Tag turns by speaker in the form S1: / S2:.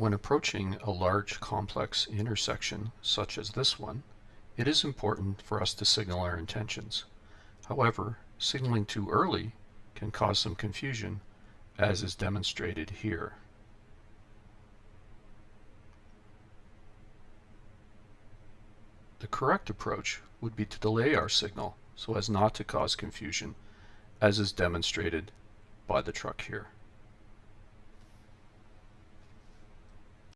S1: When approaching a large complex intersection, such as this one, it is important for us to signal our intentions. However, signaling too early can cause some confusion, as is demonstrated here. The correct approach would be to delay our signal so as not to cause confusion, as is demonstrated by the truck here.